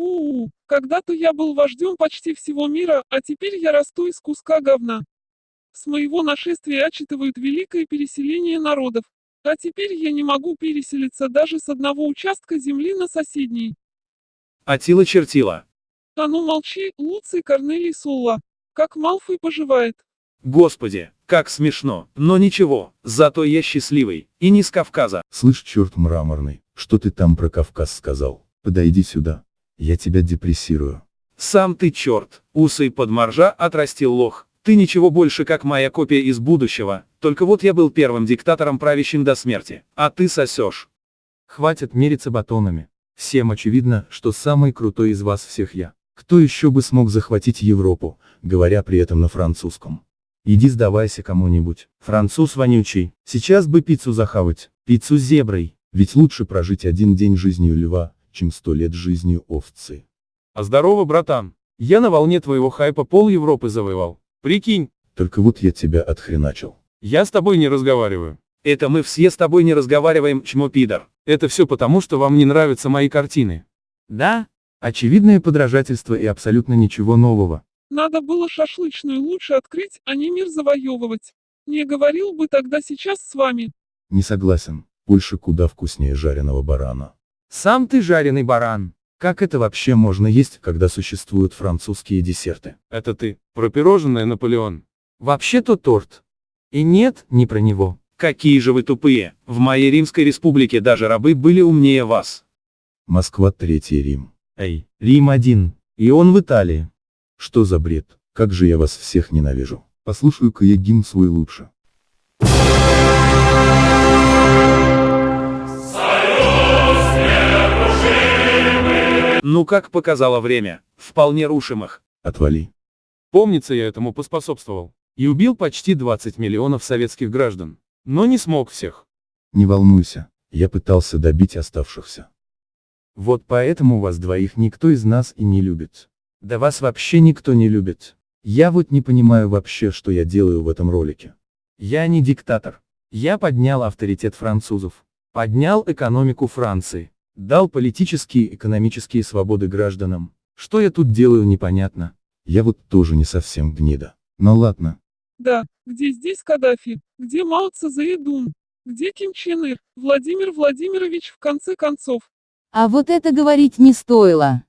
У-у, когда-то я был вождем почти всего мира, а теперь я расту из куска говна. С моего нашествия отчитывают великое переселение народов. А теперь я не могу переселиться даже с одного участка земли на соседний. Атила чертила. А ну молчи, Луций Корнелий Сулла. Как Малфой поживает? Господи, как смешно, но ничего, зато я счастливый, и не с Кавказа. Слышь, черт мраморный, что ты там про Кавказ сказал? Подойди сюда. Я тебя депрессирую. Сам ты черт, усы под моржа отрастил лох. Ты ничего больше как моя копия из будущего, только вот я был первым диктатором правящим до смерти, а ты сосешь. Хватит мериться батонами. Всем очевидно, что самый крутой из вас всех я. Кто еще бы смог захватить Европу, говоря при этом на французском? Иди сдавайся кому-нибудь. Француз вонючий. Сейчас бы пиццу захавать. Пиццу с зеброй. Ведь лучше прожить один день жизнью льва, чем сто лет жизнью овцы. А здорово, братан. Я на волне твоего хайпа пол Европы завоевал. Прикинь, Только вот я тебя отхреначил. я с тобой не разговариваю. Это мы все с тобой не разговариваем, чмо пидор. Это все потому, что вам не нравятся мои картины. Да? Очевидное подражательство и абсолютно ничего нового. Надо было шашлычную лучше открыть, а не мир завоевывать. Не говорил бы тогда сейчас с вами. Не согласен. Польша куда вкуснее жареного барана. Сам ты жареный баран. Как это вообще можно есть, когда существуют французские десерты? Это ты, про пирожное Наполеон. Вообще-то торт. И нет, не про него. Какие же вы тупые, в моей Римской республике даже рабы были умнее вас. Москва Третий Рим. Эй, Рим один. И он в Италии. Что за бред? Как же я вас всех ненавижу. Послушаю-ка я гимн свой лучше. Ну как показало время, вполне рушимых. Отвали. Помнится, я этому поспособствовал. И убил почти 20 миллионов советских граждан. Но не смог всех. Не волнуйся, я пытался добить оставшихся. Вот поэтому вас двоих никто из нас и не любит. Да вас вообще никто не любит. Я вот не понимаю вообще, что я делаю в этом ролике. Я не диктатор. Я поднял авторитет французов. Поднял экономику Франции. Дал политические и экономические свободы гражданам. Что я тут делаю непонятно. Я вот тоже не совсем гнида. Но ладно. Да, где здесь Каддафи? Где Мао Цзэдун? Где Ким Чен Ир? Владимир Владимирович в конце концов? А вот это говорить не стоило.